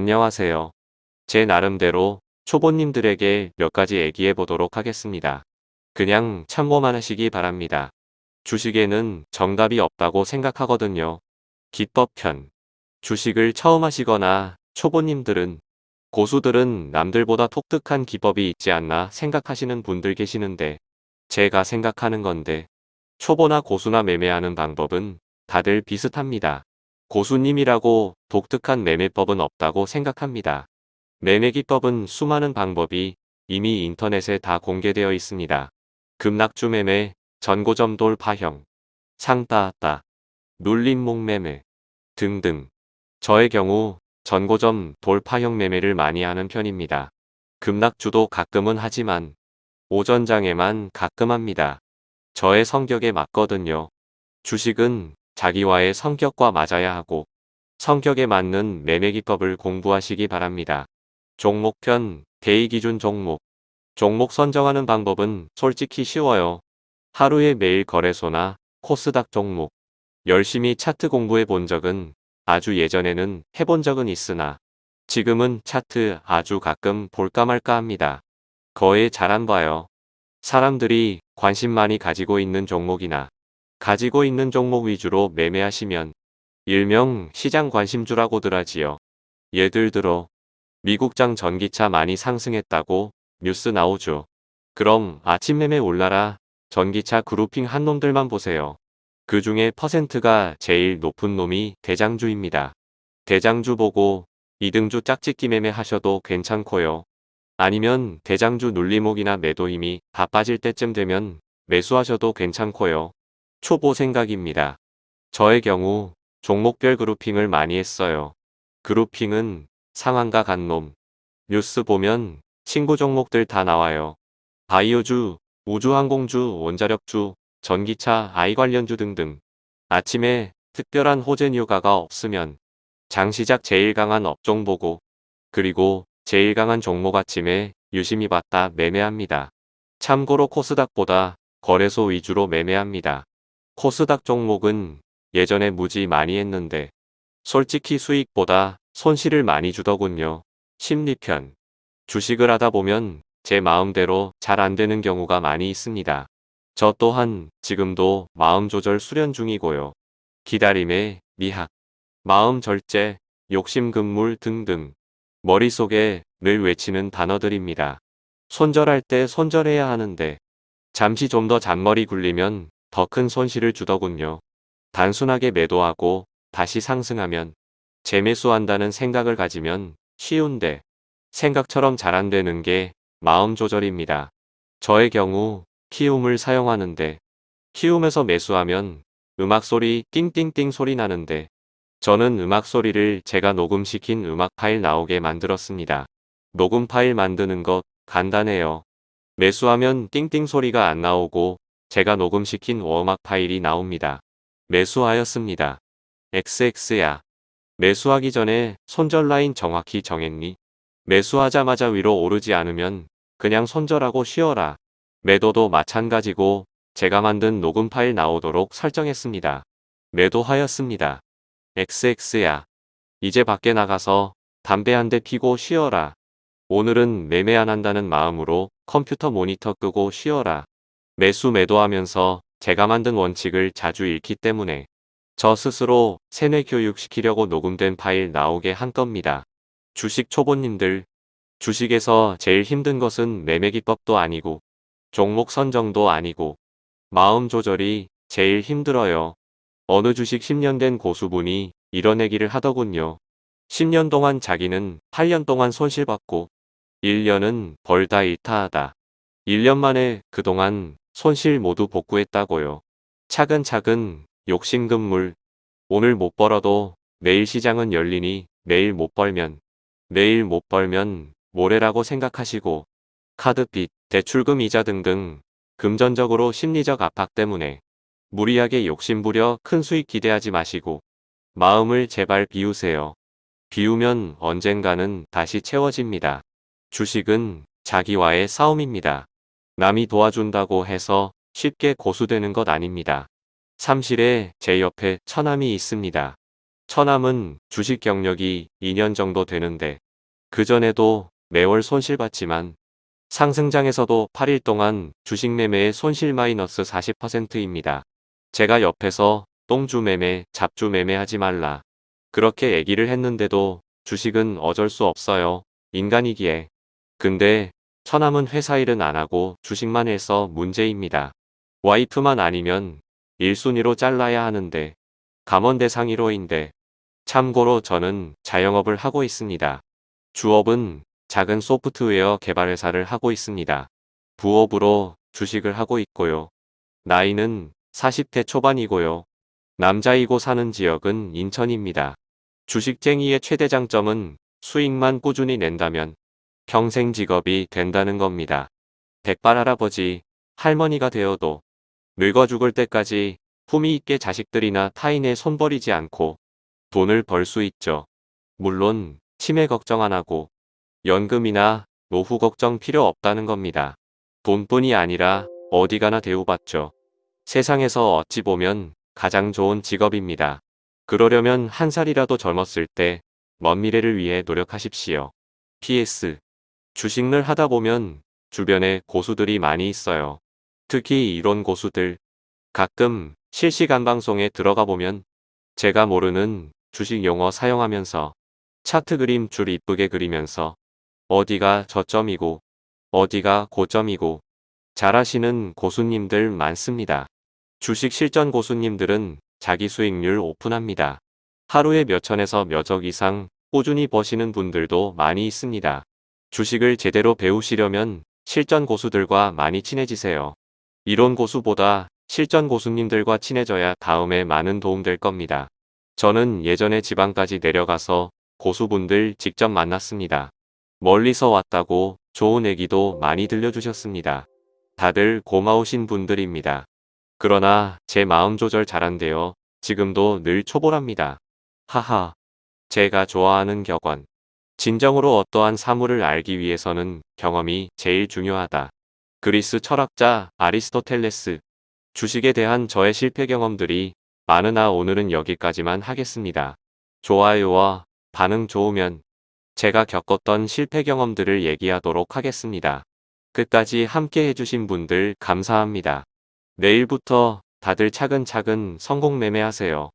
안녕하세요. 제 나름대로 초보님들에게 몇 가지 얘기해 보도록 하겠습니다. 그냥 참고만 하시기 바랍니다. 주식에는 정답이 없다고 생각하거든요. 기법편 주식을 처음 하시거나 초보님들은 고수들은 남들보다 독특한 기법이 있지 않나 생각하시는 분들 계시는데 제가 생각하는 건데 초보나 고수나 매매하는 방법은 다들 비슷합니다. 고수님이라고 독특한 매매법은 없다고 생각합니다. 매매기법은 수많은 방법이 이미 인터넷에 다 공개되어 있습니다. 급락주 매매, 전고점 돌파형, 상따았다, 눌림목 매매 등등. 저의 경우 전고점 돌파형 매매를 많이 하는 편입니다. 급락주도 가끔은 하지만 오전장에만 가끔 합니다. 저의 성격에 맞거든요. 주식은 자기와의 성격과 맞아야 하고 성격에 맞는 매매기법을 공부하시기 바랍니다. 종목편, 대의기준 종목 종목 선정하는 방법은 솔직히 쉬워요. 하루에 매일 거래소나 코스닥 종목 열심히 차트 공부해 본 적은 아주 예전에는 해본 적은 있으나 지금은 차트 아주 가끔 볼까 말까 합니다. 거의 잘 안 봐요. 사람들이 관심 많이 가지고 있는 종목이나 가지고 있는 종목 위주로 매매하시면 일명 시장 관심주라고들 하지요. 예를 들어 미국장 전기차 많이 상승했다고 뉴스 나오죠. 그럼 아침 매매 올라라 전기차 그룹핑 한 놈들만 보세요. 그 중에 퍼센트가 제일 높은 놈이 대장주입니다. 대장주 보고 이등주 짝짓기 매매 하셔도 괜찮고요. 아니면 대장주 눌리목이나 매도 힘이 다 빠질 때쯤 되면 매수하셔도 괜찮고요. 초보 생각입니다. 저의 경우 종목별 그룹핑을 많이 했어요. 그룹핑은 상한가 간 놈. 뉴스 보면 친구 종목들 다 나와요. 바이오주, 우주항공주, 원자력주, 전기차, 아이 관련주 등등. 아침에 특별한 호재 뉴가가 없으면 장 시작 제일 강한 업종 보고 그리고 제일 강한 종목 아침에 유심히 봤다 매매합니다. 참고로 코스닥보다 거래소 위주로 매매합니다. 코스닥 종목은 예전에 무지 많이 했는데 솔직히 수익보다 손실을 많이 주더군요. 심리편 주식을 하다 보면 제 마음대로 잘 안되는 경우가 많이 있습니다. 저 또한 지금도 마음 조절 수련 중이고요. 기다림의 미학, 마음 절제, 욕심 금물 등등 머릿속에 늘 외치는 단어들입니다. 손절할 때 손절해야 하는데 잠시 좀 더 잔머리 굴리면 더 큰 손실을 주더군요. 단순하게 매도하고 다시 상승하면 재매수한다는 생각을 가지면 쉬운데 생각처럼 잘 안되는 게 마음 조절입니다. 저의 경우 키움을 사용하는데 키움에서 매수하면 음악 소리 띵띵띵 소리 나는데 저는 음악 소리를 제가 녹음시킨 음악 파일 나오게 만들었습니다. 녹음 파일 만드는 것 간단해요. 매수하면 띵띵 소리가 안 나오고 제가 녹음시킨 워음악 파일이 나옵니다. 매수하였습니다. XX야. 매수하기 전에 손절 라인 정확히 정했니? 매수하자마자 위로 오르지 않으면 그냥 손절하고 쉬어라. 매도도 마찬가지고 제가 만든 녹음 파일 나오도록 설정했습니다. 매도하였습니다. XX야. 이제 밖에 나가서 담배 한 대 피고 쉬어라. 오늘은 매매 안 한다는 마음으로 컴퓨터 모니터 끄고 쉬어라. 매수 매도하면서 제가 만든 원칙을 자주 잃기 때문에 저 스스로 세뇌 교육시키려고 녹음된 파일 나오게 한 겁니다. 주식 초보님들 주식에서 제일 힘든 것은 매매 기법도 아니고 종목 선정도 아니고 마음 조절이 제일 힘들어요. 어느 주식 10년 된 고수분이 이런 얘기를 하더군요. 10년 동안 자기는 8년 동안 손실받고 1년은 벌다 일타하다. 1년 만에 그동안 손실 모두 복구했다고요. 차근차근 욕심금물 오늘 못 벌어도 내일 시장은 열리니 내일 못 벌면 내일 못 벌면 모레라고 생각하시고 카드빚, 대출금 이자 등등 금전적으로 심리적 압박 때문에 무리하게 욕심부려 큰 수익 기대하지 마시고 마음을 제발 비우세요. 비우면 언젠가는 다시 채워집니다. 주식은 자기와의 싸움입니다. 남이 도와준다고 해서 쉽게 고수되는 것 아닙니다. 삼실에 제 옆에 처남이 있습니다. 처남은 주식 경력이 2년 정도 되는데 그전에도 매월 손실봤지만 상승장에서도 8일 동안 주식 매매의 손실 마이너스 40%입니다. 제가 옆에서 똥주 매매, 잡주 매매 하지 말라. 그렇게 얘기를 했는데도 주식은 어쩔 수 없어요. 인간이기에. 근데 처남은 회사 일은 안 하고 주식만 해서 문제입니다. 와이프만 아니면 1순위로 잘라야 하는데 감원 대상 1호인데 참고로 저는 자영업을 하고 있습니다. 주업은 작은 소프트웨어 개발 회사를 하고 있습니다. 부업으로 주식을 하고 있고요. 나이는 40대 초반이고요. 남자이고 사는 지역은 인천입니다. 주식쟁이의 최대 장점은 수익만 꾸준히 낸다면 평생 직업이 된다는 겁니다. 백발 할아버지, 할머니가 되어도 늙어 죽을 때까지 품위 있게 자식들이나 타인의 손버리지 않고 돈을 벌 수 있죠. 물론 치매 걱정 안 하고 연금이나 노후 걱정 필요 없다는 겁니다. 돈뿐이 아니라 어디 가나 대우받죠. 세상에서 어찌 보면 가장 좋은 직업입니다. 그러려면 한 살이라도 젊었을 때 먼 미래를 위해 노력하십시오. PS 주식을 하다 보면 주변에 고수들이 많이 있어요. 특히 이론 고수들. 가끔 실시간 방송에 들어가 보면 제가 모르는 주식 용어 사용하면서 차트 그림 줄 이쁘게 그리면서 어디가 저점이고 어디가 고점이고 잘하시는 고수님들 많습니다. 주식 실전 고수님들은 자기 수익률 오픈합니다. 하루에 몇 천에서 몇 억 이상 꾸준히 버시는 분들도 많이 있습니다. 주식을 제대로 배우시려면 실전 고수들과 많이 친해지세요. 이론 고수보다 실전 고수님들과 친해져야 다음에 많은 도움 될 겁니다. 저는 예전에 지방까지 내려가서 고수분들 직접 만났습니다. 멀리서 왔다고 좋은 얘기도 많이 들려주셨습니다. 다들 고마우신 분들입니다. 그러나 제 마음 조절 잘한대요. 지금도 늘 초보랍니다. 하하. 제가 좋아하는 격언. 진정으로 어떠한 사물을 알기 위해서는 경험이 제일 중요하다. 그리스 철학자 아리스토텔레스. 주식에 대한 저의 실패 경험들이 많으나 오늘은 여기까지만 하겠습니다. 좋아요와 반응 좋으면 제가 겪었던 실패 경험들을 얘기하도록 하겠습니다. 끝까지 함께 해주신 분들 감사합니다. 내일부터 다들 차근차근 성공 매매하세요.